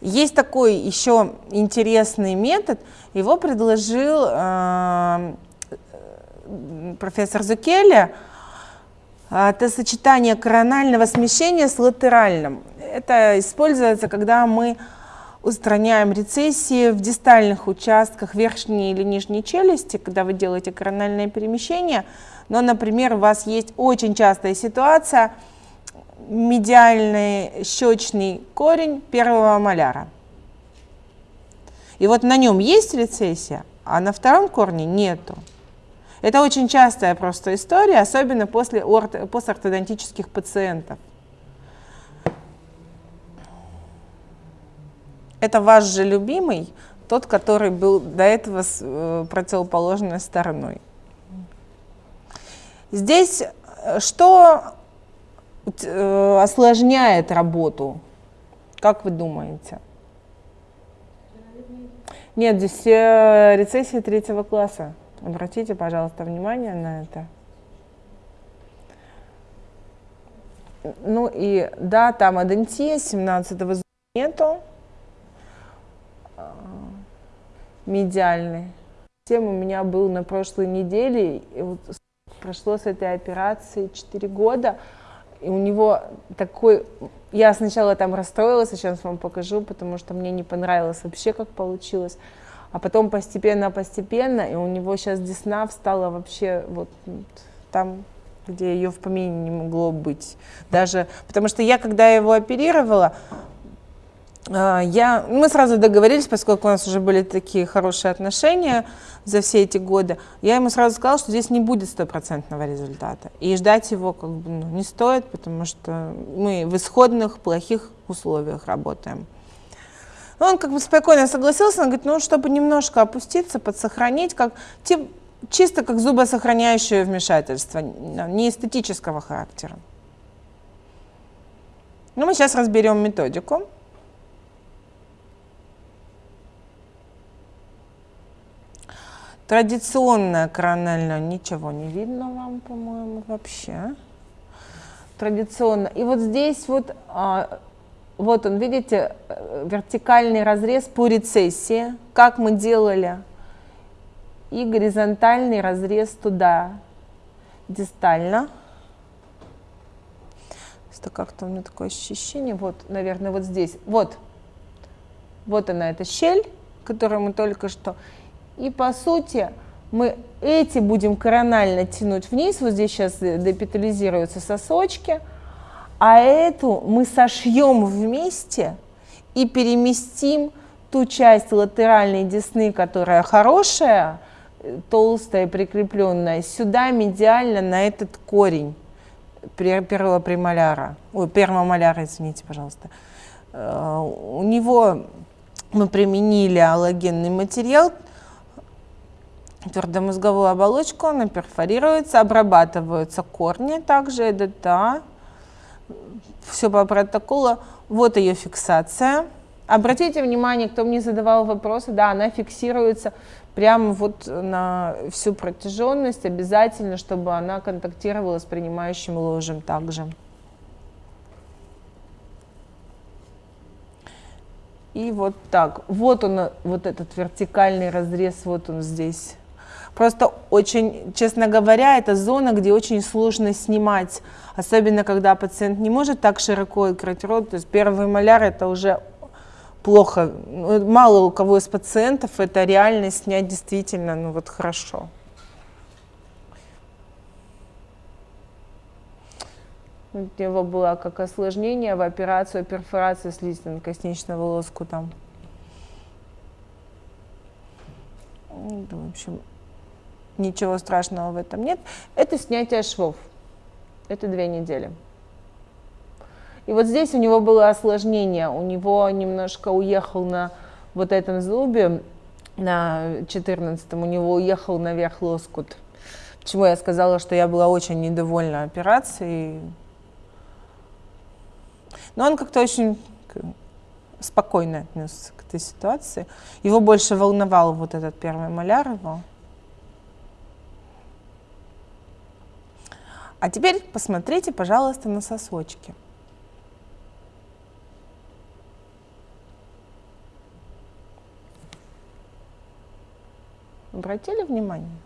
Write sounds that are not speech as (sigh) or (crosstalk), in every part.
Есть такой еще интересный метод, его предложил э, профессор Зукеля, это сочетание коронального смещения с латеральным. Это используется, когда мы устраняем рецессии в дистальных участках верхней или нижней челюсти, когда вы делаете корональное перемещение. Но, например, у вас есть очень частая ситуация – медиальный щечный корень первого маляра. И вот на нем есть рецессия, а на втором корне нету. Это очень частая просто история, особенно после орто, постортодонтических пациентов. Это ваш же любимый, тот, который был до этого с э, противоположной стороной. Здесь э, что осложняет работу? Как вы думаете? Нет, здесь э, рецессия третьего класса. Обратите, пожалуйста, внимание на это. Ну и да, там адентия 17 го нету. А, медиальный. Тем у меня был на прошлой неделе, и вот прошло с этой операции 4 года. И у него такой... Я сначала там расстроилась, сейчас вам покажу, потому что мне не понравилось вообще, как получилось. А потом постепенно-постепенно, и у него сейчас десна встала вообще вот там, где ее в помине не могло быть. Даже, потому что я, когда его оперировала, я, мы сразу договорились, поскольку у нас уже были такие хорошие отношения за все эти годы, я ему сразу сказала, что здесь не будет стопроцентного результата. И ждать его как бы ну, не стоит, потому что мы в исходных плохих условиях работаем. он как бы спокойно согласился, он говорит, ну, чтобы немножко опуститься, подсохранить, как, тип, чисто как зубосохраняющее вмешательство, не эстетического характера. Ну, мы сейчас разберем методику. Традиционная корональная, ничего не видно вам, по-моему, вообще. Традиционно. И вот здесь вот, а, вот он, видите, э, вертикальный разрез по рецессии, как мы делали, и горизонтальный разрез туда, дистально. Это как-то у меня такое ощущение, вот, наверное, вот здесь, вот, вот она, эта щель, которую мы только что, и по сути мы эти будем коронально тянуть вниз, вот здесь сейчас депитализируются сосочки, а эту мы сошьем вместе и переместим ту часть латеральной десны, которая хорошая, толстая, прикрепленная, сюда медиально на этот корень первого премоляра, ой, первого маляра, извините, пожалуйста. Э, у него мы применили аллогенный материал, твердомозговую оболочку, она перфорируется, обрабатываются корни также, ЭДТА, все по протоколу. Вот ее фиксация. Обратите внимание, кто мне задавал вопросы, да, она фиксируется прямо вот на всю протяженность, обязательно, чтобы она контактировала с принимающим ложем также. И вот так. Вот он, вот этот вертикальный разрез, вот он здесь. Просто очень, честно говоря, это зона, где очень сложно снимать, особенно когда пациент не может так широко открыть рот. То есть первый маляр это уже плохо. Ну, мало у кого из пациентов это реально снять действительно ну вот хорошо. У него было как осложнение в операцию перфорации слизистно-косничного волоску там. В общем, ничего страшного в этом нет. Это снятие швов. Это две недели. И вот здесь у него было осложнение. У него немножко уехал на вот этом зубе, на 14 у него уехал наверх лоскут. Почему я сказала, что я была очень недовольна операцией. Но он как-то очень спокойно отнесся к этой ситуации. Его больше волновал вот этот первый маляр его. А теперь посмотрите, пожалуйста, на сосочки. Обратили внимание?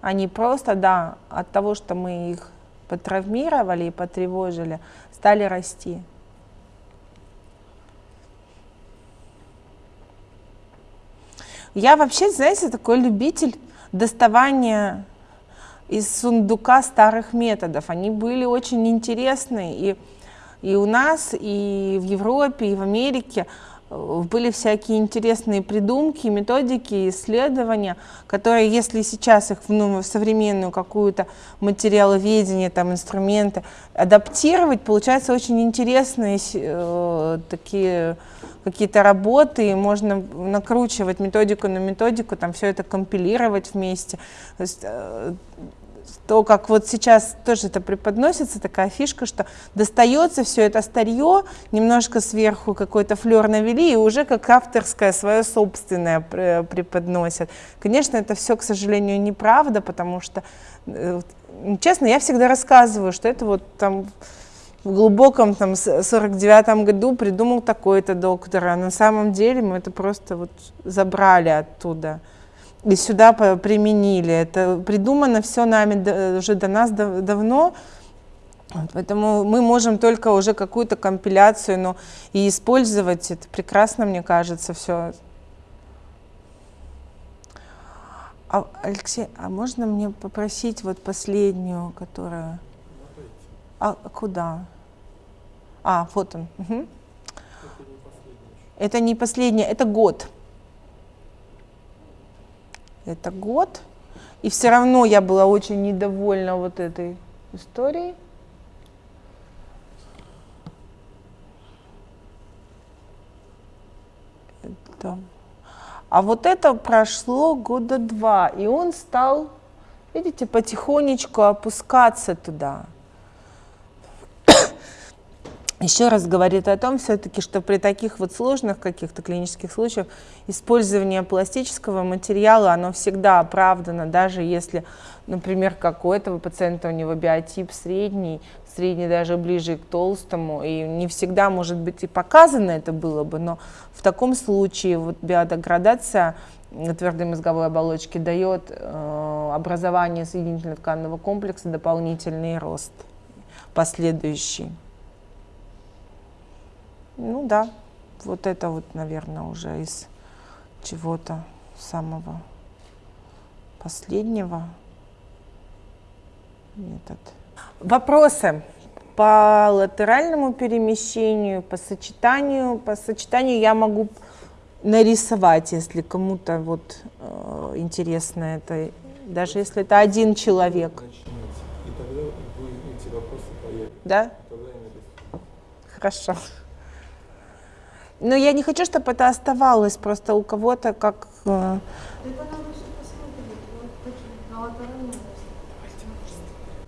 Они просто, да, от того, что мы их потравмировали и потревожили, стали расти. Я вообще, знаете, такой любитель доставания из сундука старых методов. Они были очень интересны и, и у нас, и в Европе, и в Америке были всякие интересные придумки, методики, исследования, которые, если сейчас их ну, в современную какую-то материаловедение, там, инструменты адаптировать, получается очень интересные э, такие какие-то работы, и можно накручивать методику на методику, там все это компилировать вместе. То есть, э, то, как вот сейчас тоже это преподносится, такая фишка, что достается все это старье, немножко сверху какой-то флер навели, и уже как авторское свое собственное преподносят. Конечно, это все, к сожалению, неправда, потому что, э, честно, я всегда рассказываю, что это вот там в глубоком там 49-м году придумал такой-то доктор, а на самом деле мы это просто вот забрали оттуда и сюда применили. Это придумано все нами уже до нас давно, поэтому мы можем только уже какую-то компиляцию, но и использовать это прекрасно, мне кажется, все. А, Алексей, а можно мне попросить вот последнюю, которая... А куда? А, вот он. Угу. Это не последняя, это год это год. И все равно я была очень недовольна вот этой историей. Это. А вот это прошло года два, и он стал, видите, потихонечку опускаться туда еще раз говорит о том все-таки, что при таких вот сложных каких-то клинических случаях использование пластического материала, оно всегда оправдано, даже если, например, как у этого пациента, у него биотип средний, средний даже ближе к толстому, и не всегда, может быть, и показано это было бы, но в таком случае вот биодеградация твердой мозговой оболочки дает э, образование соединительно-тканного комплекса дополнительный рост последующий. Ну да, вот это вот, наверное, уже из чего-то самого последнего метод. Вопросы по латеральному перемещению, по сочетанию. По сочетанию я могу нарисовать, если кому-то вот э, интересно это, даже если это один человек. И тогда вы эти вопросы появятся. Да? Хорошо. Но я не хочу, чтобы это оставалось просто у кого-то как... Э,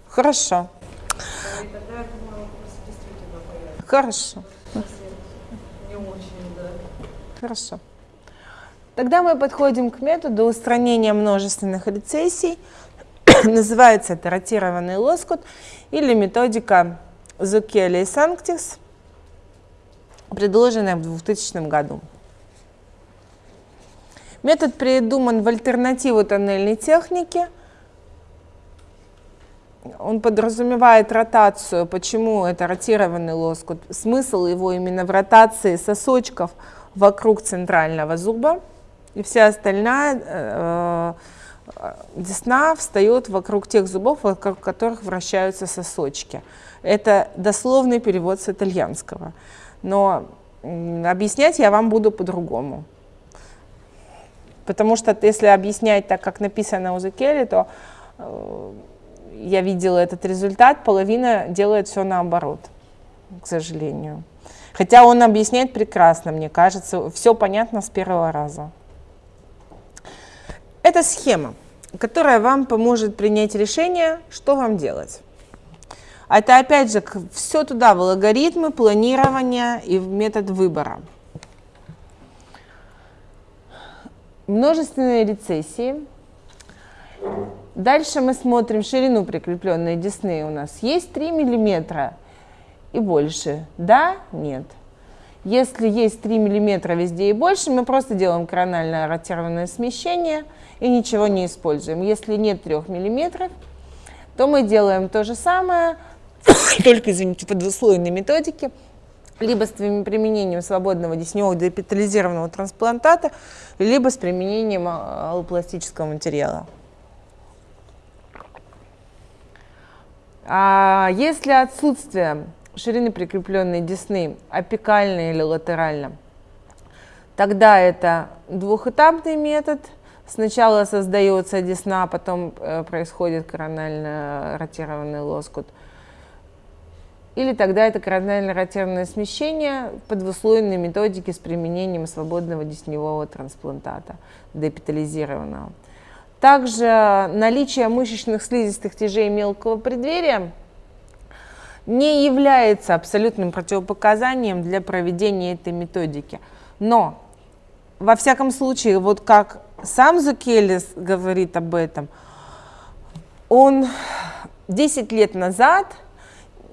Хорошо. Хорошо. Хорошо. Тогда мы подходим к методу устранения множественных рецессий. (coughs) Называется это ротированный лоскут или методика Зукели и Санктис предложенное в 2000 году. Метод придуман в альтернативу тоннельной технике. Он подразумевает ротацию. Почему это ротированный лоскут? Смысл его именно в ротации сосочков вокруг центрального зуба. И вся остальная э, э десна встает вокруг тех зубов, вокруг которых вращаются сосочки. Это дословный перевод с итальянского но объяснять я вам буду по-другому. Потому что если объяснять так, как написано у Зекели, то э, я видела этот результат, половина делает все наоборот, к сожалению. Хотя он объясняет прекрасно, мне кажется, все понятно с первого раза. Это схема, которая вам поможет принять решение, что вам делать. Это опять же все туда, в алгоритмы планирования и в метод выбора. Множественные рецессии. Дальше мы смотрим ширину прикрепленной десны. У нас есть 3 миллиметра и больше. Да, нет. Если есть 3 мм везде и больше, мы просто делаем корональное ротированное смещение и ничего не используем. Если нет 3 мм, то мы делаем то же самое, (coughs) только, извините, по двуслойной методике, либо с применением свободного десневого депитализированного трансплантата, либо с применением а, аллопластического материала. А если отсутствие ширины прикрепленной десны апикально или латерально, тогда это двухэтапный метод. Сначала создается десна, потом э, происходит коронально ротированный лоскут. Или тогда это коронально ротированное смещение по двуслойной методике с применением свободного десневого трансплантата, депитализированного. Также наличие мышечных слизистых тяжей мелкого преддверия не является абсолютным противопоказанием для проведения этой методики. Но, во всяком случае, вот как сам Зукелис говорит об этом, он 10 лет назад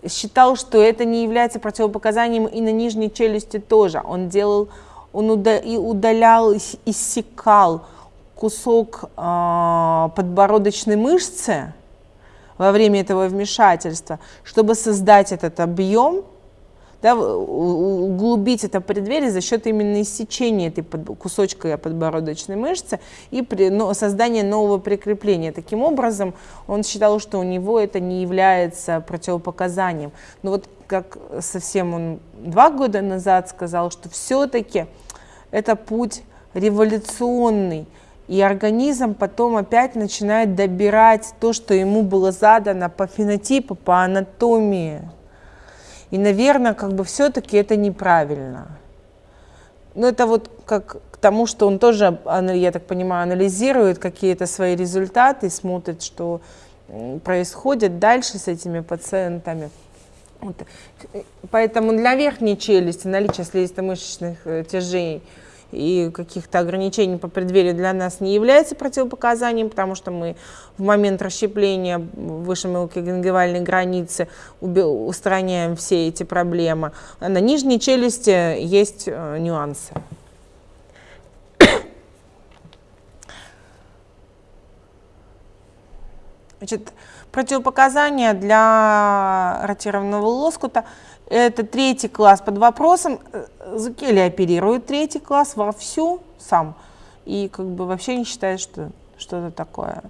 считал, что это не является противопоказанием и на нижней челюсти тоже. Он делал, он удалял, иссекал кусок э, подбородочной мышцы во время этого вмешательства, чтобы создать этот объем, да, углубить это преддверие за счет именно иссечения этой под, кусочка подбородочной мышцы и при, но, создания нового прикрепления. Таким образом, он считал, что у него это не является противопоказанием. Но вот как совсем он два года назад сказал, что все-таки это путь революционный, и организм потом опять начинает добирать то, что ему было задано по фенотипу, по анатомии. И, наверное, как бы все-таки это неправильно. Ну, это вот как к тому, что он тоже, я так понимаю, анализирует какие-то свои результаты, смотрит, что происходит дальше с этими пациентами. Вот. Поэтому для верхней челюсти наличие слизисто-мышечных э, тяжей – и каких-то ограничений по преддверию для нас не является противопоказанием, потому что мы в момент расщепления выше мелкогенгивальной границы устраняем все эти проблемы. А на нижней челюсти есть э, нюансы. Значит, противопоказания для ротированного лоскута – это третий класс под вопросом. Зукели оперирует третий класс вовсю сам. И как бы вообще не считает, что что-то такое.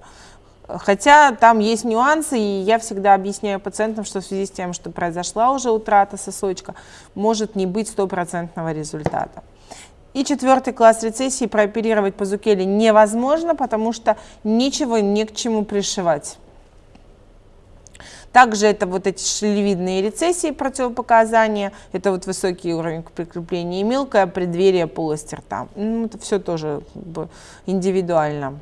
Хотя там есть нюансы, и я всегда объясняю пациентам, что в связи с тем, что произошла уже утрата сосочка, может не быть стопроцентного результата. И четвертый класс рецессии прооперировать по зукеле невозможно, потому что ничего не к чему пришивать. Также это вот эти шлевидные рецессии противопоказания, это вот высокий уровень прикрепления и мелкое преддверие полости рта. Ну, это все тоже как бы, индивидуально.